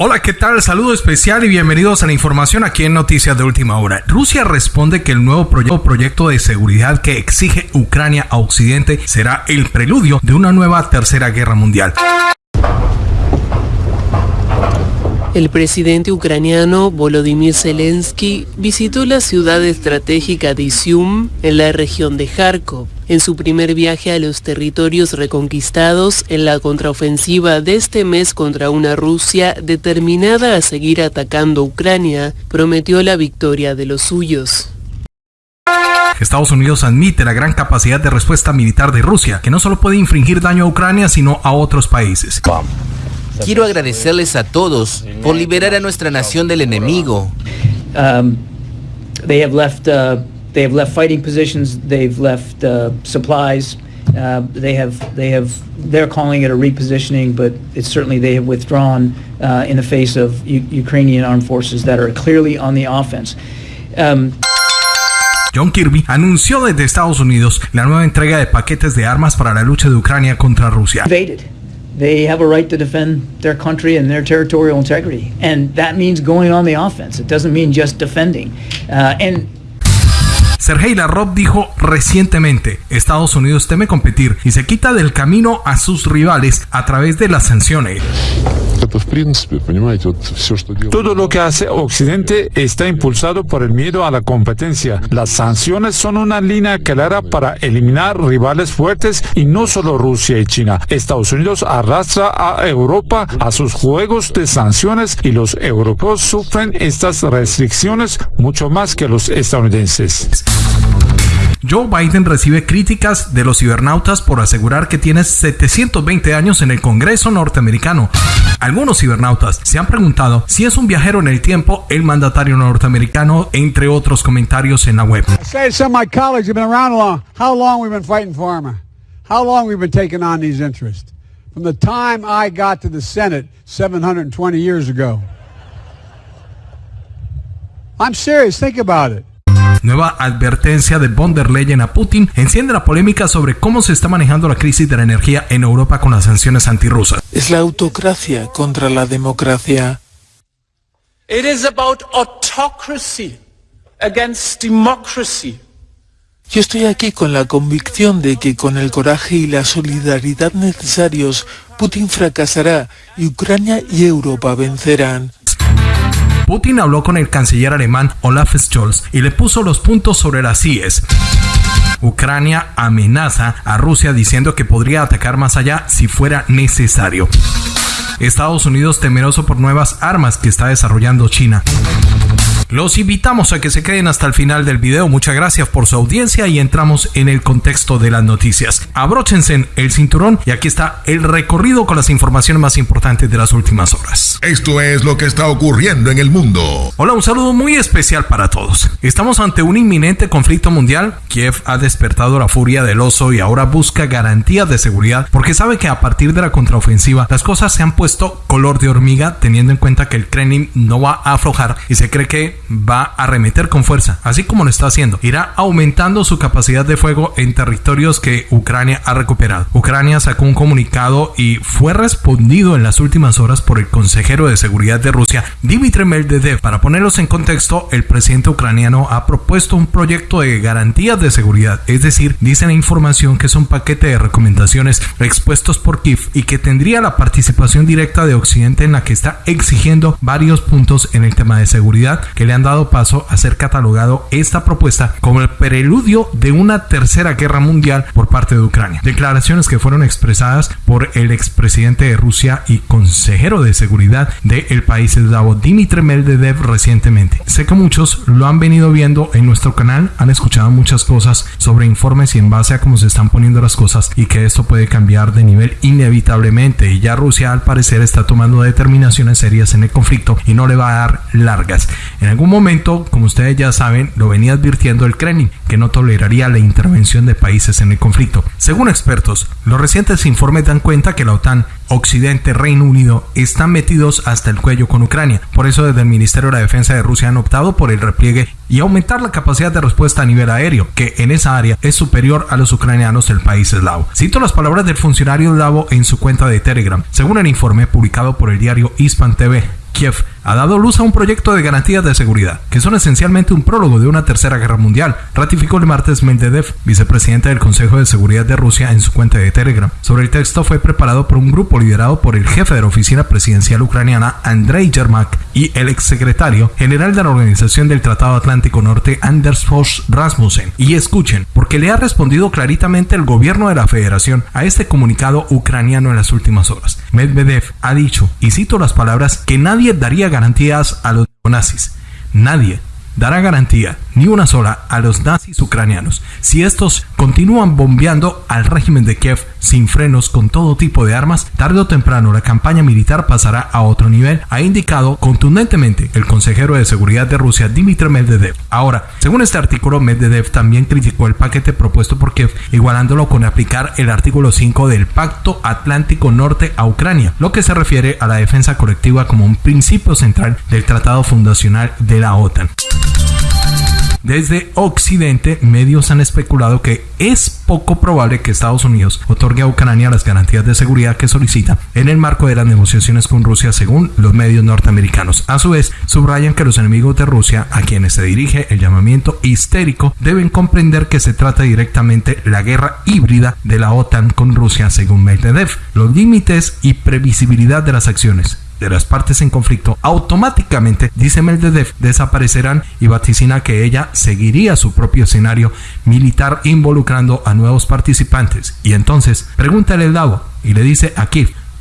Hola, ¿qué tal? Saludo especial y bienvenidos a la información aquí en Noticias de Última Hora. Rusia responde que el nuevo proyecto de seguridad que exige Ucrania a Occidente será el preludio de una nueva tercera guerra mundial. El presidente ucraniano Volodymyr Zelensky visitó la ciudad estratégica de Izium en la región de Kharkov en su primer viaje a los territorios reconquistados en la contraofensiva de este mes contra una Rusia determinada a seguir atacando Ucrania, prometió la victoria de los suyos. Estados Unidos admite la gran capacidad de respuesta militar de Rusia, que no solo puede infringir daño a Ucrania, sino a otros países. Quiero agradecerles a todos por liberar a nuestra nación del enemigo. Um, they have left, uh, they have left fighting positions. They've left uh, supplies. Uh, they have, they have, they're calling it a repositioning, but it's certainly they have withdrawn uh, in the face of U Ukrainian armed forces that are clearly on the offense. Um, John Kirby anunció desde Estados Unidos la nueva entrega de paquetes de armas para la lucha de Ucrania contra Rusia. Invaded. They have a right to defend their country and their territorial integrity, and that means going on the offense. It doesn't mean just defending. Uh, and Sergei Lavrov dijo recientemente, Estados Unidos teme competir y se quita del camino a sus rivales a través de las sanciones. Todo lo que hace Occidente está impulsado por el miedo a la competencia. Las sanciones son una línea clara para eliminar rivales fuertes y no solo Rusia y China. Estados Unidos arrastra a Europa a sus juegos de sanciones y los europeos sufren estas restricciones mucho más que los estadounidenses. Joe Biden recibe críticas de los cibernautas por asegurar que tiene 720 años en el Congreso norteamericano. Algunos cibernautas se han preguntado si es un viajero en el tiempo el mandatario norteamericano, entre otros comentarios en la web. From the time I got to the Senate 720 years ago. I'm serious, think about it. Nueva advertencia de von der Leyen a Putin enciende la polémica sobre cómo se está manejando la crisis de la energía en Europa con las sanciones antirrusas. Es la autocracia contra la democracia. It is about autocracy against democracy. Yo estoy aquí con la convicción de que con el coraje y la solidaridad necesarios, Putin fracasará y Ucrania y Europa vencerán. Putin habló con el canciller alemán Olaf Scholz y le puso los puntos sobre las IES. Ucrania amenaza a Rusia diciendo que podría atacar más allá si fuera necesario. Estados Unidos temeroso por nuevas armas que está desarrollando China. Los invitamos a que se queden hasta el final del video. Muchas gracias por su audiencia y entramos en el contexto de las noticias. Abróchense el cinturón y aquí está el recorrido con las informaciones más importantes de las últimas horas. Esto es lo que está ocurriendo en el mundo. Hola, un saludo muy especial para todos. Estamos ante un inminente conflicto mundial. Kiev ha despertado la furia del oso y ahora busca garantías de seguridad porque sabe que a partir de la contraofensiva las cosas se han puesto color de hormiga teniendo en cuenta que el Kremlin no va a aflojar y se cree que va a arremeter con fuerza, así como lo está haciendo. Irá aumentando su capacidad de fuego en territorios que Ucrania ha recuperado. Ucrania sacó un comunicado y fue respondido en las últimas horas por el de seguridad de Rusia, Dmitry Medvedev. Para ponerlos en contexto, el presidente ucraniano ha propuesto un proyecto de garantías de seguridad, es decir, dice la información que es un paquete de recomendaciones expuestos por Kiev y que tendría la participación directa de Occidente en la que está exigiendo varios puntos en el tema de seguridad que le han dado paso a ser catalogado esta propuesta como el preludio de una tercera guerra mundial por parte de Ucrania. Declaraciones que fueron expresadas por el expresidente de Rusia y consejero de seguridad del país eslavo Dmitry Medvedev recientemente. Sé que muchos lo han venido viendo en nuestro canal, han escuchado muchas cosas sobre informes y en base a cómo se están poniendo las cosas y que esto puede cambiar de nivel inevitablemente y ya Rusia al parecer está tomando determinaciones serias en el conflicto y no le va a dar largas. En algún momento, como ustedes ya saben, lo venía advirtiendo el Kremlin, que no toleraría la intervención de países en el conflicto. Según expertos, los recientes informes dan cuenta que la OTAN, Occidente, Reino Unido están metidos hasta el cuello con Ucrania. Por eso desde el Ministerio de Defensa de Rusia han optado por el repliegue y aumentar la capacidad de respuesta a nivel aéreo, que en esa área es superior a los ucranianos del país eslavo. Cito las palabras del funcionario eslavo en su cuenta de Telegram. Según el informe publicado por el diario Hispan TV, Kiev ha dado luz a un proyecto de garantías de seguridad, que son esencialmente un prólogo de una tercera guerra mundial, ratificó el martes Medvedev, vicepresidente del Consejo de Seguridad de Rusia, en su cuenta de Telegram. Sobre el texto fue preparado por un grupo liderado por el jefe de la oficina presidencial ucraniana, Andrei Yermak, y el exsecretario general de la Organización del Tratado Atlántico Norte, Anders Fogh Rasmussen. Y escuchen, porque le ha respondido claritamente el gobierno de la federación a este comunicado ucraniano en las últimas horas. Medvedev ha dicho, y cito las palabras, que nadie daría garantías a los nazis. Nadie dará garantía ni una sola a los nazis ucranianos si estos continúan bombeando al régimen de Kiev sin frenos con todo tipo de armas, tarde o temprano la campaña militar pasará a otro nivel, ha indicado contundentemente el consejero de seguridad de Rusia Dmitry Medvedev. Ahora, según este artículo, Medvedev también criticó el paquete propuesto por Kiev, igualándolo con aplicar el artículo 5 del Pacto Atlántico Norte a Ucrania, lo que se refiere a la defensa colectiva como un principio central del tratado fundacional de la OTAN. Desde Occidente, medios han especulado que es poco probable que Estados Unidos otorgue a Ucrania las garantías de seguridad que solicita en el marco de las negociaciones con Rusia, según los medios norteamericanos. A su vez, subrayan que los enemigos de Rusia, a quienes se dirige el llamamiento histérico, deben comprender que se trata directamente la guerra híbrida de la OTAN con Rusia, según Medvedev. Los límites y previsibilidad de las acciones de las partes en conflicto automáticamente, dice Medvedev, desaparecerán y vaticina que ella seguiría su propio escenario militar involucrando a nuevos participantes. Y entonces, pregúntale el Davo y le dice a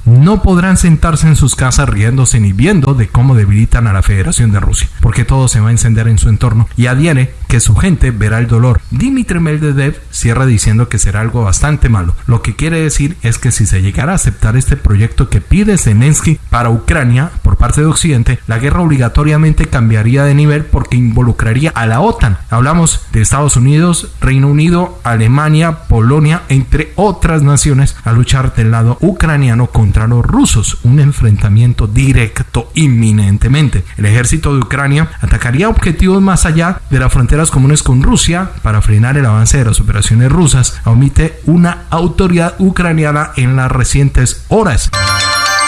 no podrán sentarse en sus casas riéndose ni viendo de cómo debilitan a la Federación de Rusia, porque todo se va a encender en su entorno y adhiere que su gente verá el dolor. Dimitri Medvedev cierra diciendo que será algo bastante malo. Lo que quiere decir es que si se llegara a aceptar este proyecto que pide Zelensky para Ucrania por parte de Occidente, la guerra obligatoriamente cambiaría de nivel porque involucraría a la OTAN. Hablamos de Estados Unidos, Reino Unido, Alemania, Polonia, entre otras naciones, a luchar del lado ucraniano contra los rusos, un enfrentamiento directo inminentemente. El ejército de Ucrania atacaría objetivos más allá de las fronteras comunes con Rusia para frenar el avance de las operaciones rusas, omite una autoridad ucraniana en las recientes horas.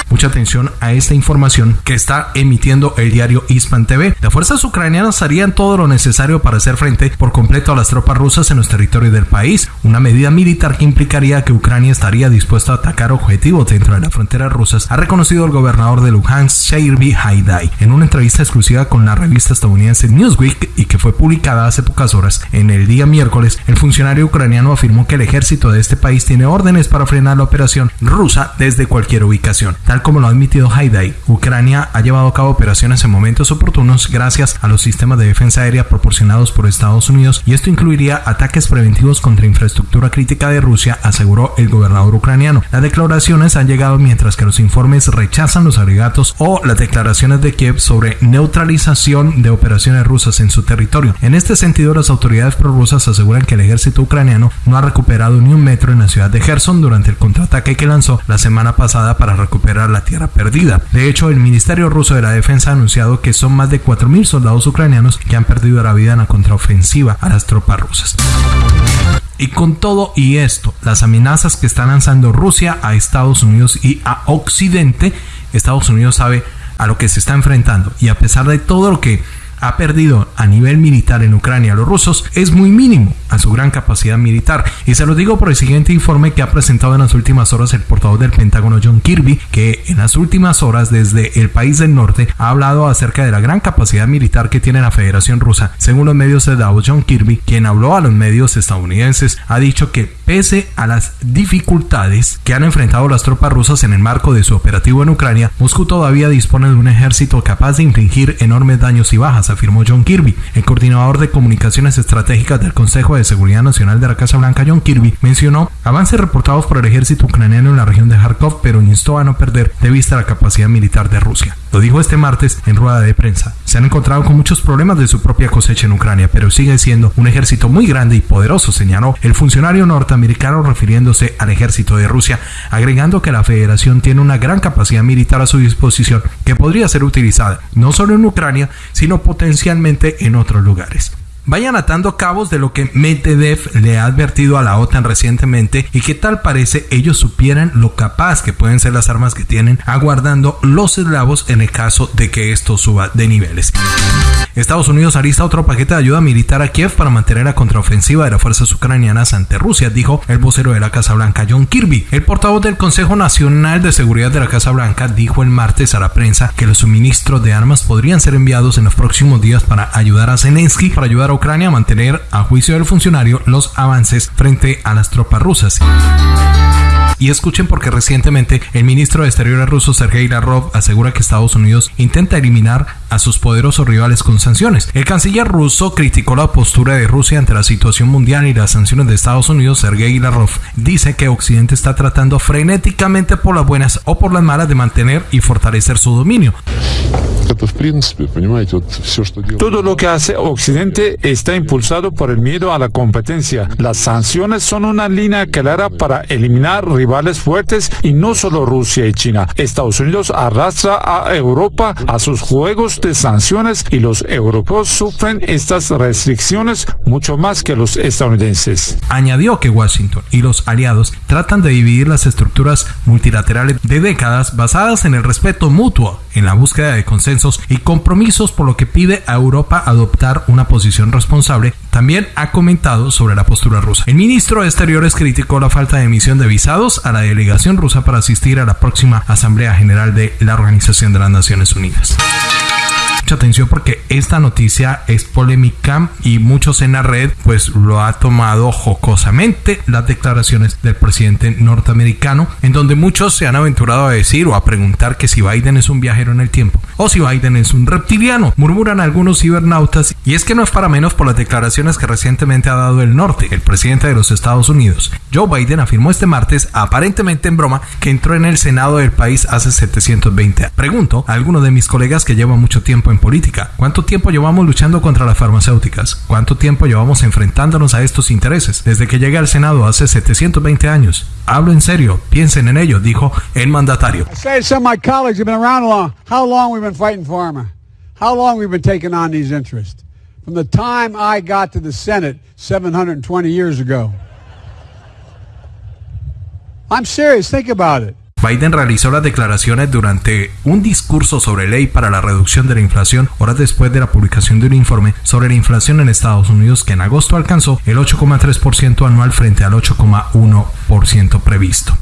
Mucha atención a esta información que está emitiendo el diario Ispan TV. Las fuerzas ucranianas harían todo lo necesario para hacer frente por completo a las tropas rusas en los territorios del país, una medida militar que implicaría que Ucrania estaría dispuesto a atacar objetivos dentro de las fronteras rusas, ha reconocido el gobernador de Luhansk, Sheirby Haidai, en una entrevista exclusiva con la revista estadounidense Newsweek y que fue publicada hace pocas horas. En el día miércoles, el funcionario ucraniano afirmó que el ejército de este país tiene órdenes para frenar la operación rusa desde cualquier ubicación. Como lo ha admitido Haidai, Ucrania ha llevado a cabo operaciones en momentos oportunos gracias a los sistemas de defensa aérea proporcionados por Estados Unidos y esto incluiría ataques preventivos contra infraestructura crítica de Rusia, aseguró el gobernador ucraniano. Las declaraciones han llegado mientras que los informes rechazan los alegatos o las declaraciones de Kiev sobre neutralización de operaciones rusas en su territorio. En este sentido, las autoridades prorrusas aseguran que el ejército ucraniano no ha recuperado ni un metro en la ciudad de Gerson durante el contraataque que lanzó la semana pasada para recuperar la tierra perdida. De hecho, el Ministerio ruso de la Defensa ha anunciado que son más de 4.000 soldados ucranianos que han perdido la vida en la contraofensiva a las tropas rusas. Y con todo y esto, las amenazas que está lanzando Rusia a Estados Unidos y a Occidente, Estados Unidos sabe a lo que se está enfrentando. Y a pesar de todo lo que ha perdido a nivel militar en Ucrania los rusos es muy mínimo a su gran capacidad militar. Y se lo digo por el siguiente informe que ha presentado en las últimas horas el portavoz del Pentágono John Kirby, que en las últimas horas desde el país del norte ha hablado acerca de la gran capacidad militar que tiene la Federación Rusa. Según los medios de Davos, John Kirby, quien habló a los medios estadounidenses, ha dicho que pese a las dificultades que han enfrentado las tropas rusas en el marco de su operativo en Ucrania, Moscú todavía dispone de un ejército capaz de infligir enormes daños y bajas, afirmó John Kirby. El coordinador de comunicaciones estratégicas del Consejo de Seguridad Nacional de la Casa Blanca, John Kirby, mencionó avances reportados por el ejército ucraniano en la región de Kharkov, pero instó a no perder de vista la capacidad militar de Rusia. Lo dijo este martes en rueda de prensa. Se han encontrado con muchos problemas de su propia cosecha en Ucrania, pero sigue siendo un ejército muy grande y poderoso, señaló el funcionario norteamericano refiriéndose al ejército de Rusia, agregando que la federación tiene una gran capacidad militar a su disposición que podría ser utilizada no solo en Ucrania, sino potencialmente en otros lugares. Vayan atando cabos de lo que Medvedev le ha advertido a la OTAN recientemente y que tal parece ellos supieran lo capaz que pueden ser las armas que tienen aguardando los eslavos en el caso de que esto suba de niveles. Estados Unidos alista otro paquete de ayuda militar a Kiev para mantener la contraofensiva de las fuerzas ucranianas ante Rusia, dijo el vocero de la Casa Blanca John Kirby. El portavoz del Consejo Nacional de Seguridad de la Casa Blanca dijo el martes a la prensa que los suministros de armas podrían ser enviados en los próximos días para ayudar a Zelensky, para ayudar a Ucrania a mantener, a juicio del funcionario, los avances frente a las tropas rusas. Y escuchen porque recientemente el ministro de Exteriores ruso Sergei Lavrov asegura que Estados Unidos intenta eliminar a sus poderosos rivales con sanciones. El canciller ruso criticó la postura de Rusia ante la situación mundial y las sanciones de Estados Unidos. Sergei Lavrov dice que Occidente está tratando frenéticamente por las buenas o por las malas de mantener y fortalecer su dominio. Todo lo que hace Occidente está impulsado por el miedo a la competencia. Las sanciones son una línea clara para eliminar rivales fuertes y no solo Rusia y China. Estados Unidos arrastra a Europa a sus juegos de sanciones y los europeos sufren estas restricciones mucho más que los estadounidenses. Añadió que Washington y los aliados tratan de dividir las estructuras multilaterales de décadas basadas en el respeto mutuo, en la búsqueda de consensos y compromisos, por lo que pide a Europa adoptar una posición responsable. También ha comentado sobre la postura rusa. El ministro de Exteriores criticó la falta de emisión de visados a la delegación rusa para asistir a la próxima Asamblea General de la Organización de las Naciones Unidas mucha atención porque esta noticia es polémica y muchos en la red pues lo ha tomado jocosamente las declaraciones del presidente norteamericano en donde muchos se han aventurado a decir o a preguntar que si Biden es un viajero en el tiempo o si Biden es un reptiliano. Murmuran algunos cibernautas y es que no es para menos por las declaraciones que recientemente ha dado el norte el presidente de los Estados Unidos. Joe Biden afirmó este martes aparentemente en broma que entró en el Senado del país hace 720 años pregunto a alguno de mis colegas que lleva mucho tiempo en política. ¿Cuánto tiempo llevamos luchando contra las farmacéuticas? ¿Cuánto tiempo llevamos enfrentándonos a estos intereses? Desde que llegué al Senado hace 720 años. Hablo en serio, piensen en ello, dijo el mandatario. Pharma? How long we've been taking on these interests? From the time I got to the Senate 720 years ago. I'm serious, think about it. Biden realizó las declaraciones durante un discurso sobre ley para la reducción de la inflación horas después de la publicación de un informe sobre la inflación en Estados Unidos que en agosto alcanzó el 8,3% anual frente al 8,1% previsto.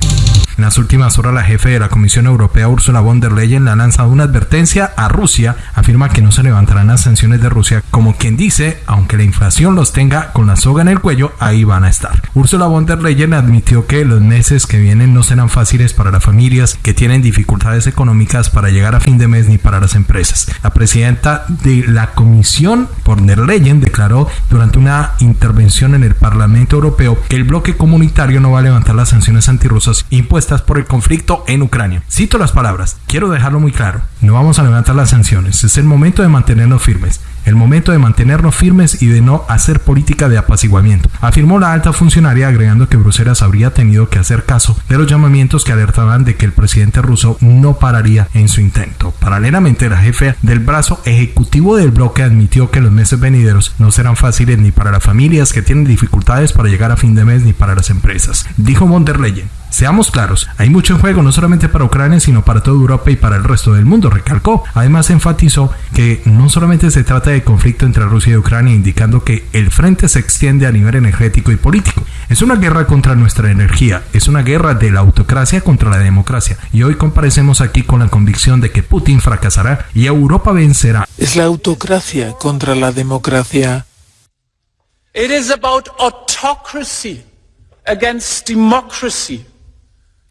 En las últimas horas, la jefe de la Comisión Europea, Ursula von der Leyen, le ha lanzado una advertencia a Rusia. Afirma que no se levantarán las sanciones de Rusia, como quien dice, aunque la inflación los tenga con la soga en el cuello, ahí van a estar. Ursula von der Leyen admitió que los meses que vienen no serán fáciles para las familias que tienen dificultades económicas para llegar a fin de mes ni para las empresas. La presidenta de la Comisión, von der Leyen, declaró durante una intervención en el Parlamento Europeo que el bloque comunitario no va a levantar las sanciones antirrusas impuestas por el conflicto en Ucrania. Cito las palabras, quiero dejarlo muy claro, no vamos a levantar las sanciones, es el momento de mantenernos firmes, el momento de mantenernos firmes y de no hacer política de apaciguamiento, afirmó la alta funcionaria agregando que Bruselas habría tenido que hacer caso de los llamamientos que alertaban de que el presidente ruso no pararía en su intento. Paralelamente, la jefe del brazo ejecutivo del bloque admitió que los meses venideros no serán fáciles ni para las familias que tienen dificultades para llegar a fin de mes ni para las empresas. Dijo von der Leyen, Seamos claros, hay mucho en juego no solamente para Ucrania, sino para toda Europa y para el resto del mundo, recalcó. Además, enfatizó que no solamente se trata de conflicto entre Rusia y Ucrania, indicando que el frente se extiende a nivel energético y político. Es una guerra contra nuestra energía, es una guerra de la autocracia contra la democracia. Y hoy comparecemos aquí con la convicción de que Putin fracasará y Europa vencerá. Es la autocracia contra la democracia. It is about autocracy against democracy.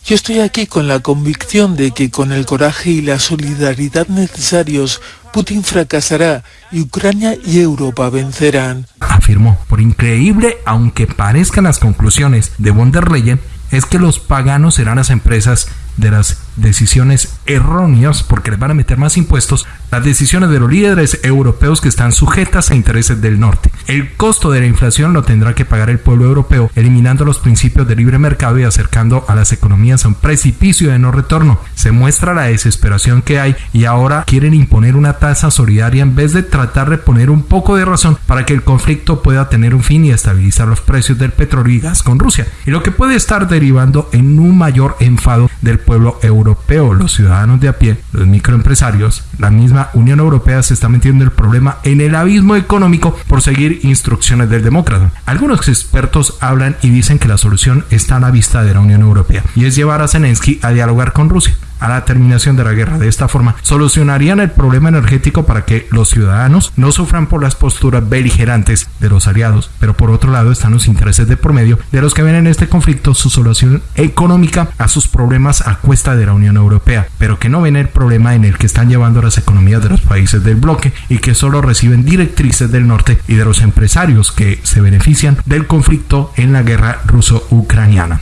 Yo estoy aquí con la convicción de que con el coraje y la solidaridad necesarios, Putin fracasará y Ucrania y Europa vencerán. Afirmó, por increíble aunque parezcan las conclusiones de von der Leyen, es que los paganos serán las empresas de las decisiones erróneas porque les van a meter más impuestos las decisiones de los líderes europeos que están sujetas a intereses del norte. El costo de la inflación lo tendrá que pagar el pueblo europeo, eliminando los principios de libre mercado y acercando a las economías a un precipicio de no retorno. Se muestra la desesperación que hay y ahora quieren imponer una tasa solidaria en vez de tratar de poner un poco de razón para que el conflicto pueda tener un fin y estabilizar los precios del petróleo y gas con Rusia. Y lo que puede estar derivando en un mayor enfado del pueblo europeo, los ciudadanos de a pie, los microempresarios, la misma Unión Europea se está metiendo el problema en el abismo económico por seguir instrucciones del demócrata. Algunos expertos hablan y dicen que la solución está a la vista de la Unión Europea y es llevar a Zelensky a dialogar con Rusia a la terminación de la guerra. De esta forma, solucionarían el problema energético para que los ciudadanos no sufran por las posturas beligerantes de los aliados, pero por otro lado están los intereses de promedio de los que ven en este conflicto su solución económica a sus problemas a cuesta de la Unión Europea, pero que no ven el problema en el que están llevando las economías de los países del bloque y que solo reciben directrices del norte y de los empresarios que se benefician del conflicto en la guerra ruso-ucraniana.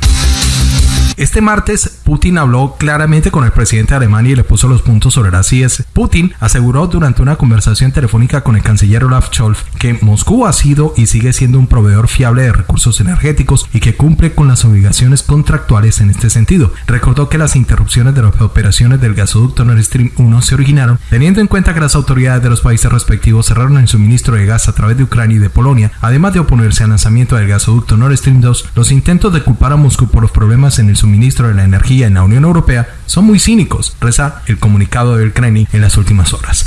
Este martes, Putin habló claramente con el presidente de Alemania y le puso los puntos sobre las IES. Putin aseguró durante una conversación telefónica con el canciller Olaf Scholz que Moscú ha sido y sigue siendo un proveedor fiable de recursos energéticos y que cumple con las obligaciones contractuales en este sentido. Recordó que las interrupciones de las operaciones del gasoducto Nord Stream 1 se originaron teniendo en cuenta que las autoridades de los países respectivos cerraron el suministro de gas a través de Ucrania y de Polonia, además de oponerse al lanzamiento del gasoducto Nord Stream 2. Los intentos de culpar a Moscú por los problemas en el suministro de la energía en la Unión Europea son muy cínicos, reza el comunicado del Kremlin en las últimas horas.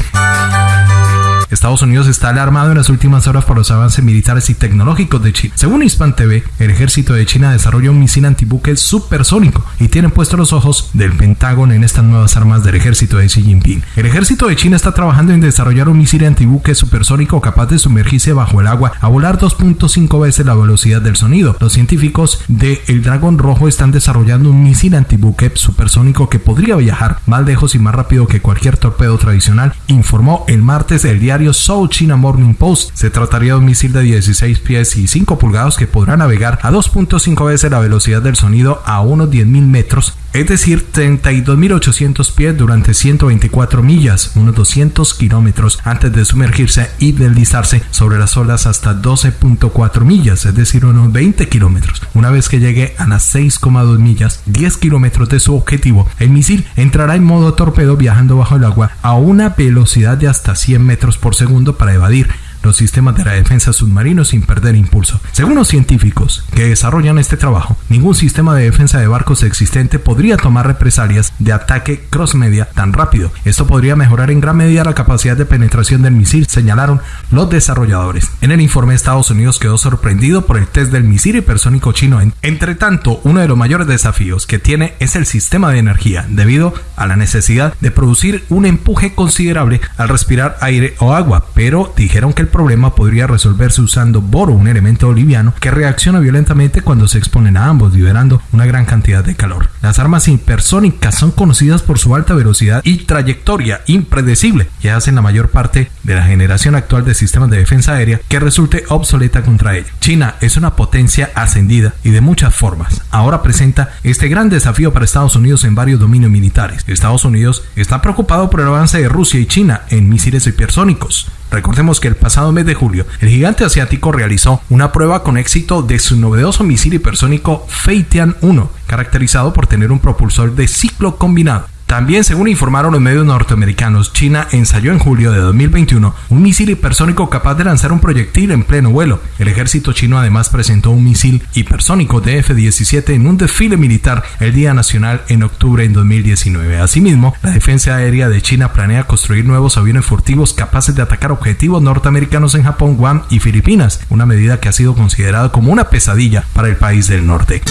Estados Unidos está alarmado en las últimas horas por los avances militares y tecnológicos de China. Según Hispan TV, el ejército de China desarrolla un misil antibuque supersónico y tienen puestos los ojos del Pentágono en estas nuevas armas del ejército de Xi Jinping. El ejército de China está trabajando en desarrollar un misil antibuque supersónico capaz de sumergirse bajo el agua a volar 2.5 veces la velocidad del sonido. Los científicos de El Dragón Rojo están desarrollando un misil antibuque supersónico que podría viajar más lejos y más rápido que cualquier torpedo tradicional, informó el martes el South China Morning Post. Se trataría de un misil de 16 pies y 5 pulgadas que podrá navegar a 2.5 veces la velocidad del sonido a unos 10.000 metros es decir, 32.800 pies durante 124 millas, unos 200 kilómetros antes de sumergirse y deslizarse sobre las olas hasta 12.4 millas, es decir, unos 20 kilómetros. Una vez que llegue a las 6,2 millas, 10 kilómetros de su objetivo, el misil entrará en modo torpedo viajando bajo el agua a una velocidad de hasta 100 metros por segundo para evadir los sistemas de la defensa submarino sin perder impulso. Según los científicos que desarrollan este trabajo, ningún sistema de defensa de barcos existente podría tomar represalias de ataque cross-media tan rápido. Esto podría mejorar en gran medida la capacidad de penetración del misil, señalaron los desarrolladores. En el informe, Estados Unidos quedó sorprendido por el test del misil hipersónico chino. Entre tanto, uno de los mayores desafíos que tiene es el sistema de energía, debido a la necesidad de producir un empuje considerable al respirar aire o agua, pero dijeron que el problema podría resolverse usando boro, un elemento liviano que reacciona violentamente cuando se exponen a ambos, liberando una gran cantidad de calor. Las armas hipersónicas son conocidas por su alta velocidad y trayectoria impredecible y hacen la mayor parte de la generación actual de sistemas de defensa aérea que resulte obsoleta contra ella. China es una potencia ascendida y de muchas formas. Ahora presenta este gran desafío para Estados Unidos en varios dominios militares. Estados Unidos está preocupado por el avance de Rusia y China en misiles hipersónicos. Recordemos que el pasado mes de julio, el gigante asiático realizó una prueba con éxito de su novedoso misil hipersónico Feitian 1, caracterizado por tener un propulsor de ciclo combinado. También, según informaron los medios norteamericanos, China ensayó en julio de 2021 un misil hipersónico capaz de lanzar un proyectil en pleno vuelo. El ejército chino además presentó un misil hipersónico de F-17 en un desfile militar el Día Nacional en octubre de 2019. Asimismo, la defensa aérea de China planea construir nuevos aviones furtivos capaces de atacar objetivos norteamericanos en Japón, Guam y Filipinas, una medida que ha sido considerada como una pesadilla para el país del norte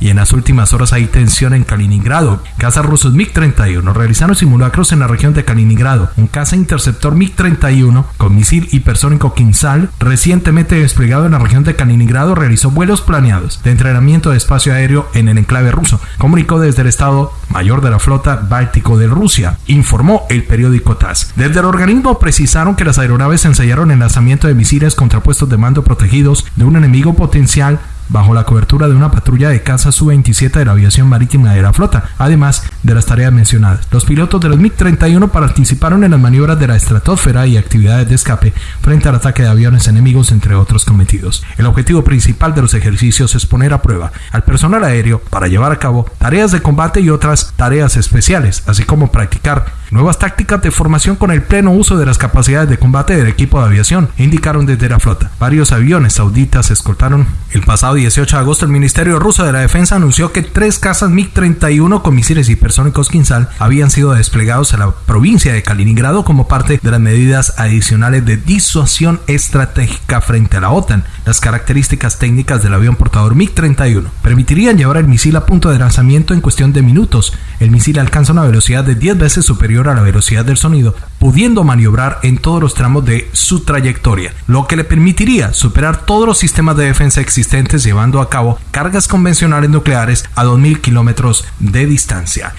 y en las últimas horas hay tensión en Kaliningrado. Cazas rusos MiG-31 realizaron simulacros en la región de Kaliningrado. Un caza interceptor MiG-31 con misil hipersónico Kinsal recientemente desplegado en la región de Kaliningrado realizó vuelos planeados de entrenamiento de espacio aéreo en el enclave ruso, comunicó desde el Estado Mayor de la Flota Báltico de Rusia, informó el periódico TASS. Desde el organismo precisaron que las aeronaves ensayaron el lanzamiento de misiles contra puestos de mando protegidos de un enemigo potencial bajo la cobertura de una patrulla de caza Su-27 de la aviación marítima de la flota, además de las tareas mencionadas. Los pilotos de los MiG-31 participaron en las maniobras de la estratosfera y actividades de escape frente al ataque de aviones enemigos, entre otros cometidos. El objetivo principal de los ejercicios es poner a prueba al personal aéreo para llevar a cabo tareas de combate y otras tareas especiales, así como practicar nuevas tácticas de formación con el pleno uso de las capacidades de combate del equipo de aviación, indicaron desde la flota. Varios aviones sauditas escoltaron. El pasado 18 de agosto el Ministerio Ruso de la Defensa anunció que tres cazas MiG-31 con misiles hipersónicos Kinsal habían sido desplegados a la provincia de Kaliningrado como parte de las medidas adicionales de disuasión estratégica frente a la OTAN. Las características técnicas del avión portador MiG-31 permitirían llevar el misil a punto de lanzamiento en cuestión de minutos. El misil alcanza una velocidad de 10 veces a la velocidad del sonido, pudiendo maniobrar en todos los tramos de su trayectoria, lo que le permitiría superar todos los sistemas de defensa existentes llevando a cabo cargas convencionales nucleares a 2.000 kilómetros de distancia.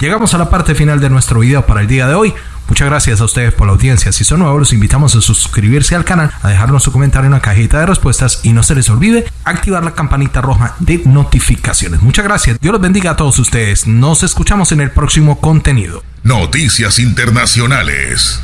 Llegamos a la parte final de nuestro video para el día de hoy. Muchas gracias a ustedes por la audiencia. Si son nuevos, los invitamos a suscribirse al canal, a dejarnos su comentario en la cajita de respuestas y no se les olvide activar la campanita roja de notificaciones. Muchas gracias. Dios los bendiga a todos ustedes. Nos escuchamos en el próximo contenido. Noticias Internacionales.